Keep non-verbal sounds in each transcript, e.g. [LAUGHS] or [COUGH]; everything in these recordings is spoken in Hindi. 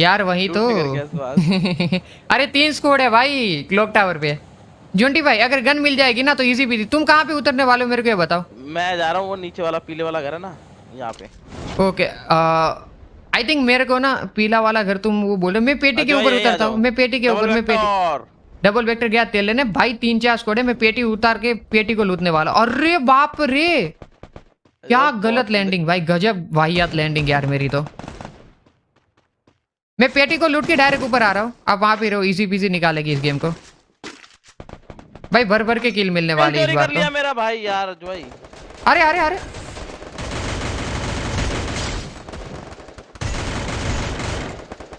यार वही तो। [LAUGHS] अरे तीन स्कोड है भाई क्लॉक टावर पे। जोंटी भाई अगर गन मिल जाएगी ना तो इजी भी तुम कहाँ पे उतरने वाले हो मेरे को ये बताओ। मैं जा रहा हूँ वो नीचे वाला पीले वाला घर है ना यहाँ पे। ओके आई थिंक मेरे को ना पीला वाला घर तुम वो बोले। मैं पेटी के ऊपर उतरता हूँ। मैं पेटी के ऊपर मैं पेटी। डबल वेक्टर गया तेल लेने। भाई तीन चार स्कोड है मैं पेटी उतार के पेटी को लूटने वाला। अरे बाप रे! क्या गलत लैंडिंग भाई गजब वाहियात लैंडिंग यार मेरी तो। मैं पेटी को लूट के डायरेक्ट ऊपर आ रहा हूँ। आप वहाँ पे रहो इजी पीजी निकालेगी इस गेम को। भाई भर भर के किल मिलने वाली इस बार तो। मेरा भाई यार भाई अरे अरे अरे।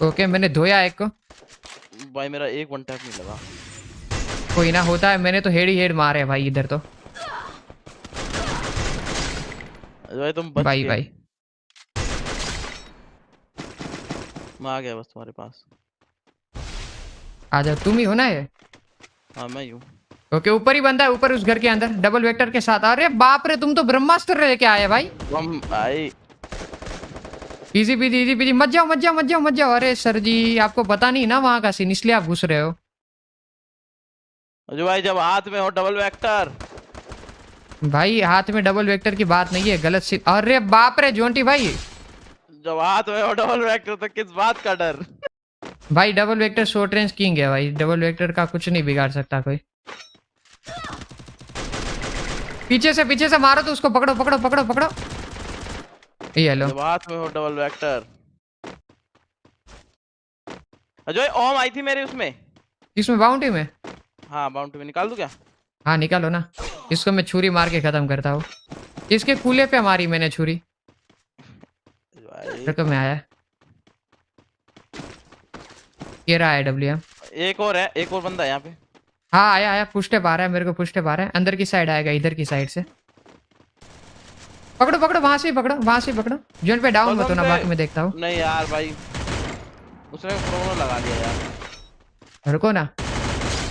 ओके मैंने धोया एक को। भाई मेरा एक वन टैप नहीं लगा। कोई ना होता है मैंने तो हेड ही हेड मारे भाई इधर तो। भाई तुम भाई भाई। मैं आ गया बस तुम्हारे पास। आ जाओ तुम ही हो ना ये? हाँ मैं ही हूँ। ओके ऊपर ही बंदा है ऊपर उस घर के अंदर डबल वेक्टर के साथ। अरे बाप रे तुम तो ब्रह्मास्त्र लेके आए भाई। हम भाई इजी पीजी इजी पीजी मत जाओ मत जाओ मत जाओ मत जाओ। अरे सर जी आपको पता नहीं ना वहाँ का सीन इसलिए आप घुस रहे हो। जो भाई जब हाथ में हो डबल वेक्टर भाई हाथ में डबल वेक्टर की बात नहीं है गलत सी अरे बाप रे जोंटी भाई। जब हाथ में डबल वेक्टर तो किस बात का डर? भाई double vector short range king है भाई। डबल वेक्टर का कुछ नहीं बिगाड़ सकता कोई। पीछे से पीछे से मारो तो उसको पकड़ो पकड़ो पकड़ो पकड़ो। ये लो। हाथ में हो डबल वेक्टर अजय ओम आई थी मेरे उसमें। इसमें बाउंड्री में? हाँ बाउंड्री में। निकाल दूँ क्या? हाँ निकालो ना। इसको मैं छुरी मार के खत्म करता हूँ। इसके कूले पे मारी मैंने छुरी? फिर तो मैं आया। ये रहा है डब्ल्यू एक और है एक और बंदा है यहाँ पे। हाँ आया आया पुष्टे पा रहा है मेरे को पुष्टे पा रहा है। अंदर की साइड आएगा इधर की साइड से। पकड़ो पकड़ो वहाँ से ही पकड़ो वहाँ से ही पकड़ो। जोन पे डाउन मत होना बाकी मैं देखता हूँ। नहीं यार भाई उसने क्रोनो लगा लिया यार। रुको ना।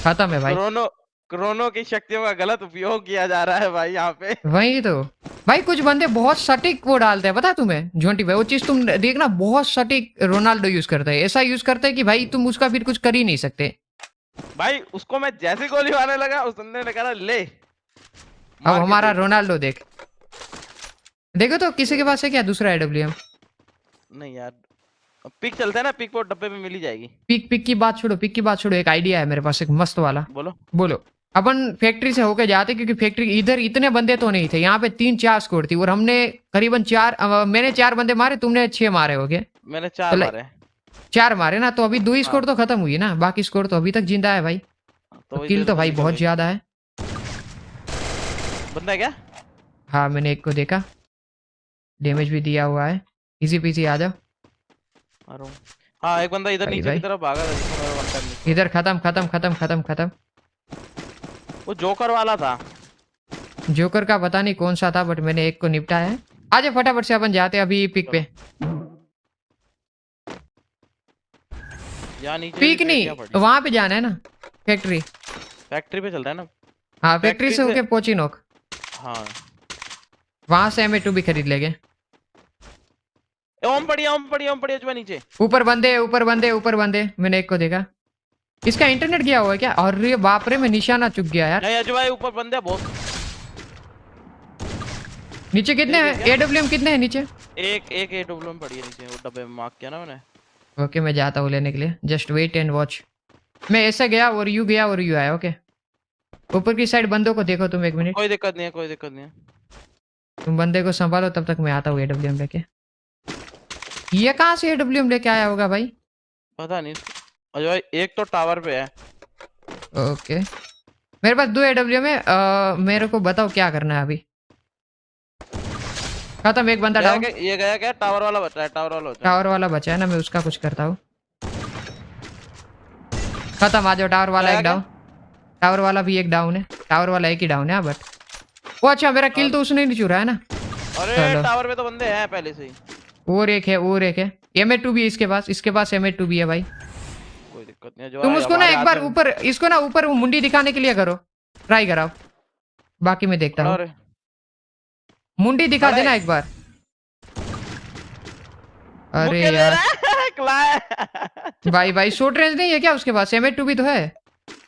खत्म है भाई। क्रोनो क्रोनो की शक्तियों का गलत उपयोग किया जा रहा है भाई यहाँ पे। वही तो। भाई कुछ बंदे बहुत सटीक वो डालते हैं पता है तुम्हें? झोंटी भाई वो चीज़ तुम देखना बहुत सटीक रोनाल्डो यूज़ करता है। ऐसा यूज़ करता है कि भाई तुम उसका फिर कुछ कर ही नहीं सकते। भाई उसको मैं जैसे गोली मारने लगा उस बंदे ने कहा ले अब हमारा। रोनाल्डो देख। देखो तो किसी के पास है क्या दूसरा एडब्ल्यू नहीं यार पिक चलते हैं ना पिक वो डब्बे में मिल जाएगी। पिक पिक की बात छोड़ो पिक की बात छोड़ो एक आइडिया है मेरे पास एक मस्त वाला। बोलो। बोलो। अपन फैक्ट्री से होके जाते क्योंकि फैक्ट्री इधर इतने बंदे तो नहीं थे यहाँ पे तीन चार स्कोर थी और हमने करीबन चार मैंने चार बंदे मारे तुमने छह मारे हो गए मैंने चार। मारे। चार मारे ना तो अभी दो ही स्कोर तो खत्म हुई ना बाकी स्कोर तो अभी तक ज़िंदा है भाई। तो किल तो भाई बहुत ज़्यादा है। बंदा क्या? हाँ मैंने एक को देखा। डैमेज भी दिया हुआ है। इजी पीसी आ जाओ। हूँ हाँ एक बंदा इधर नीचे की तरफ़ भागा था इधर खत्म खत्म खत्म खत्म खत्म। वो जोकर वाला था। जोकर का पता नहीं कौन सा था बट मैंने एक को निपटाया है। आ जाओ फटाफट से अपन जाते हैं अभी पिक पे। पिक नहीं वहाँ पे जाना है ना फैक्ट्री फैक्ट्री पे चलता है ना? हाँ फैक्ट्री से होके पोचिनोक हाँ। वहाँ से एम टू भी खरीद लेंगे। ओम पड़िया ओम पड़िया ओम है नीचे। ऊपर बंदे ऊपर बंदे ऊपर बंदे। मैंने एक को देखा। इसका इंटरनेट गया हुआ है क्या? और ये बाप रे मैं निशाना चुक गया यार। नहीं अजय भाई ऊपर बंदे हैं बहुत नीचे कितने हैं? एडब्ल्यू कितने हैं नीचे? एक एक ए डब्ल्यू पड़ी है नीचे वो डब्बे में मार्क किया ना मैंने। ओके मैं जाता हूँ लेने के लिए। जस्ट वेट एंड वॉच मैं ऐसे गया और यू गया और यू आया ओके ऊपर की साइड बंदों को देखो तुम एक मिनट कोई दिक्कत नहीं है कोई दिक्कत नहीं है। तुम बंदे को संभालो तब तक मैं आता हूँ एडब्ल्यू लेके। ये कहाँ से एडब्ल्यू लेके आया होगा भाई? पता नहीं। अजय भाई एक तो टावर पे है। ओके मेरे पास दो एडब्ल्यू में अ, मेरे को बताओ क्या करना है अभी। खत्म एक बंदा डाउन ये गया क्या? टावर वाला बचा है टावर वाला बचा टावर वाला बचा है ना मैं उसका कुछ करता हूँ। खत्म आ जाओ टावर वाला एक डाउन टावर वाला भी एक डाउन है। टावर वाला एक ही डाउन है बट वो अच्छा मेरा किल तो उसने नहीं चुरा है ना। अरे टावर पे तो बंदे हैं पहले से ही। और एक है और एक है। एम टू भी इसके पास इसके पास एम टू भी है भाई। दिक्कत नहीं है जो तुम उसको ना एक बार ऊपर इसको ना ऊपर मुंडी दिखाने के लिए करो। ट्राई कराओ। बाकी मैं देखता हूँ। मुंडी दिखा देना एक बार। अरे यार। [LAUGHS] भाई भाई शॉर्ट रेंज नहीं है क्या उसके पास? एम टू भी तो है।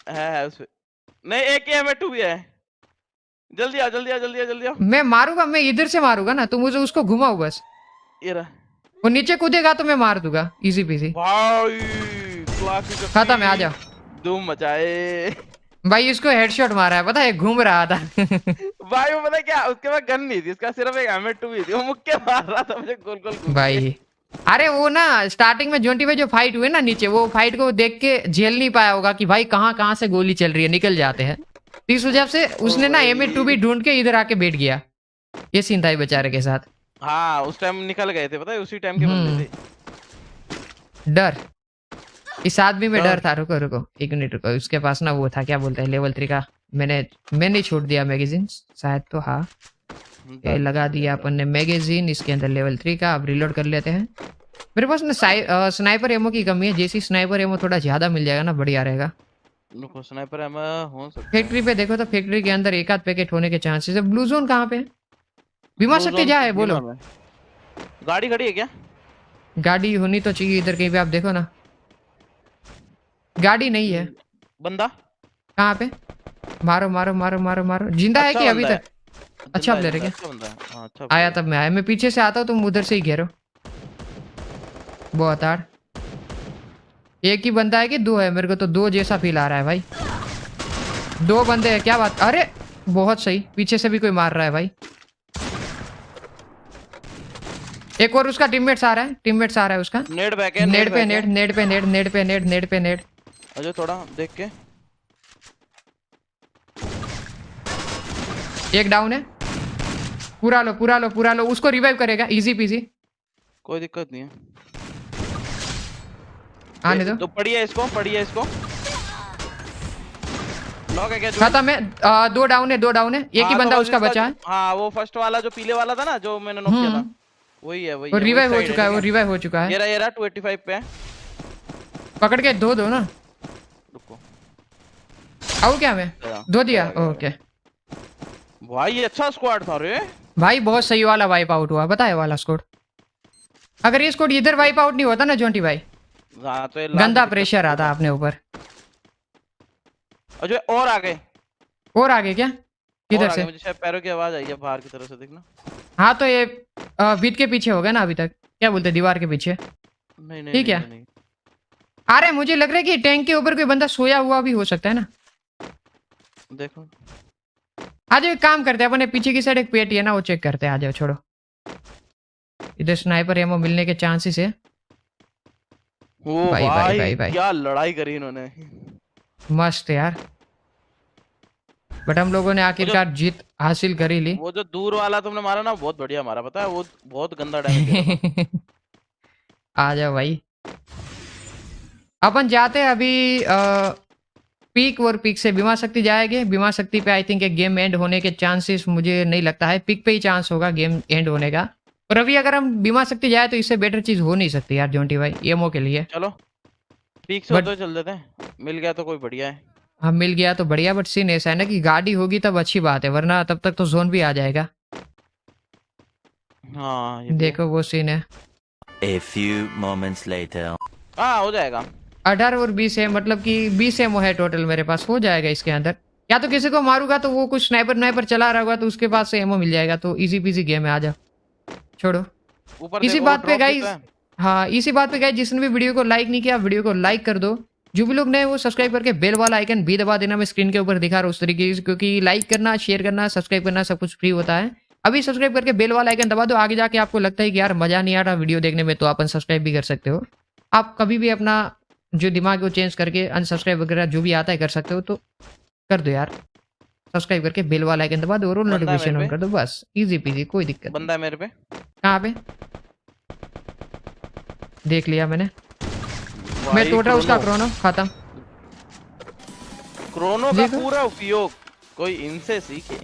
नहीं एक एम टू भी है। जल्दी आओ जल्दी आओ जल्दी आओ जल्दी आओ। मैं मारूँगा मैं इधर से मारूँगा ना तुम मुझे उसको घुमाओ बस। ये रहा। वो नीचे कूदेगा तो मैं मार दूँगा। इजी पीसी भाई। खत्म है आ जाओ। धूम मचाए। भाई इसको हेडशॉट मारा है पता है घूम रहा था। [LAUGHS] भाई वो पता क्या उसके पास गन नहीं थी उसका सिर्फ़ एक एम टू ही थी। वो मुक्के मार रहा था मुझे गोल गोल भाई अरे वो ना स्टार्टिंग में जोंटी में जो फाइट हुए ना नीचे वो फाइट को देख के झेल नहीं पाया होगा कि भाई कहाँ कहाँ से गोली चल रही है निकल जाते हैं। तो इस वजह से उसने ना एम टू भी ढूंढ के इधर आके बैठ गया। ये सीन था बेचारे के साथ। हाँ उस टाइम निकल गए थे पता है उसी टाइम के हम्म। बंदे थे। डर। इस आदमी में डर डर। था रुको रुको एक मिनट रुको उसके पास ना वो था क्या बोलते हैं लेवल थ्री का मैंने मैंने छोड़ दिया मैगजीन शायद तो हाँ। ये लगा दिया अपन ने मैगजीन इसके अंदर लेवल थ्री का अब रिलोड कर लेते हैं। मेरे पास ना स्नाइपर एमो की कमी है जैसी स्नाइपर एमो थोड़ा ज़्यादा मिल जाएगा ना बढ़िया रहेगा। स्नाइपर एम हो सकता फैक्ट्री पे देखो तो फैक्ट्री के अंदर एक आध पैकेट होने के चांसेस है। ब्लू जोन कहाँ पे है? बीमा शक्ति जा है बोलो। गाड़ी खड़ी है क्या? गाड़ी होनी तो चाहिए इधर कहीं पे आप देखो ना। गाड़ी नहीं है। बंदा? कहाँ पे? मारो मारो मारो मारो मारो। ज़िंदा है अच्छा कि अभी तक? अच्छा ज़िंदा है, है ज़िंदा, अच्छा है। हाँ, अच्छा आया तब मैं आया। मैं पीछे से आता हूँ तुम उधर से ही घेरो। बहुत आड़ एक ही बंदा है कि दो है? मेरे को तो दो जैसा फील आ रहा है भाई। दो बंदे हैं क्या बात? अरे बहुत सही। पीछे से भी कोई मार रहा है भाई। एक और उसका टीममेट्स आ रहा है। टीममेट्स आ रहा है उसका। है। नेट बैक है नेट पे नेट नेट पे नेट नेट पे नेट नेट पे नेट। अजय थोड़ा देख के। एक डाउन है। पूरा लो पूरा लो पूरा लो। उसको रिवाइव करेगा। इजी पीजी कोई दिक्कत नहीं है। आने दो। तो पड़ी है इसको पड़ी है इसको। नॉक है क्या खत्म है आ, दो डाउन है दो डाउन है। एक ही हाँ, तो बंदा उसका इसका बचा है। हाँ वो फ़र्स्ट वाला जो पीले वाला था ना जो मैंने नॉक किया था। हम्म। वही है वही वो रिवाइव हो चुका है वो रिवाइव हो चुका है। ये रहा ये रहा 285 पे है। पकड़ के दो दो ना। आओ क्या मैं दो दिया। ओके भाई अच्छा स्क्वाड था रे। भाई बहुत सही वाला वाइप आउट हुआ। बताए वाला स्कोर अगर ये स्कोर इधर वाइप आउट नहीं होता ना जोंटी भाई? हाँ तो गंदा प्रेशर आता अपने ऊपर। और जो और आगे? और आगे क्या? किधर से? मुझे पैरों की आवाज़ आई है बाहर की तरफ़ से देखना। हाँ तो ये बीत के पीछे हो गया ना अभी तक। क्या बोलते दीवार के पीछे? ठीक है। अरे मुझे लग रहा है कि टैंक के ऊपर कोई बंदा सोया हुआ भी हो सकता है ना। देखो। आज एक काम करते हैं अपने पीछे की साइड एक पेटी है ना वो चेक करते हैं। आ जाओ छोड़ो। इधर स्नाइपर एमो मिलने के चांसेस है। ओ भाई, भाई, भाई, भाई, भाई। क्या लड़ाई करी इन्होंने। मस्त यार। बट हम लोगों ने आखिरकार जीत हासिल कर ही ली। वो जो दूर वाला तुमने मारा ना बहुत बढ़िया मारा पता है? वो बहुत गंदा डैमेज [LAUGHS] आ जाओ भाई। अपन जाते हैं अभी पीक और पीक से बीमा शक्ति जाएँगे। बीमा शक्ति पे आई थिंक एक गेम एंड होने के चांसेस मुझे नहीं लगता है। पीक पे ही चांस होगा गेम एंड होने का। और अभी अगर हम बीमा शक्ति जाए तो इससे बेटर चीज़ हो नहीं सकती यार जोंटी भाई एमओ के लिए। चलो पीक से हुए चल देते हैं। मिल गया तो कोई बढ़िया है। हम मिल गया तो बढ़िया बट सीन ऐसा है ना कि गाड़ी होगी तब अच्छी बात है वरना तब तक तो जोन भी आ जाएगा। हाँ है। देखो वो सीन है। A few moments later. हाँ हो जाएगा। अठारह और बीस है मतलब कि बीस एमओ है टोटल मेरे पास हो जाएगा इसके अंदर। या तो किसी को मारूँगा तो वो कुछ स्नाइपर नाइपर चला रहा होगा तो उसके पास से एमओ मिल जाएगा तो इजी पीजी गेम है आ जाओ छोड़ो इसी बात पे तो है। इसी बात पे गाइस जिसने भी वीडियो को लाइक नहीं किया वीडियो को लाइक कर दो। जो भी लोग नए वो सब्सक्राइब करके बेल वाला आइकन भी दबा देना मैं स्क्रीन के ऊपर दिखा रहा हूँ उस तरीके से क्योंकि लाइक करना शेयर करना सब्सक्राइब करना सब कुछ फ्री होता है। अभी सब्सक्राइब करके बेल वाला आइकन दबा दो आगे जाके आपको लगता है कि यार मज़ा नहीं आ रहा वीडियो देखने में तो आप अनसब्सक्राइब भी कर सकते हो। आप कभी भी अपना जो दिमाग को चेंज करके अनसब्सक्राइब वगैरह जो भी आता है कर सकते हो तो कर दो यार। सब्सक्राइब करके बेल वाला आइकन दबा दो और नोटिफिकेशन ऑन कर दो बस। इजी पीजी कोई दिक्कत। बंदा है मेरे पे। कहाँ पे? देख लिया मैंने। मैं भाई, टोटल उसका क्रोनो। क्रोनो खत्म। क्रोनो का पूरा उपयोग। कोई इनसे सीखे।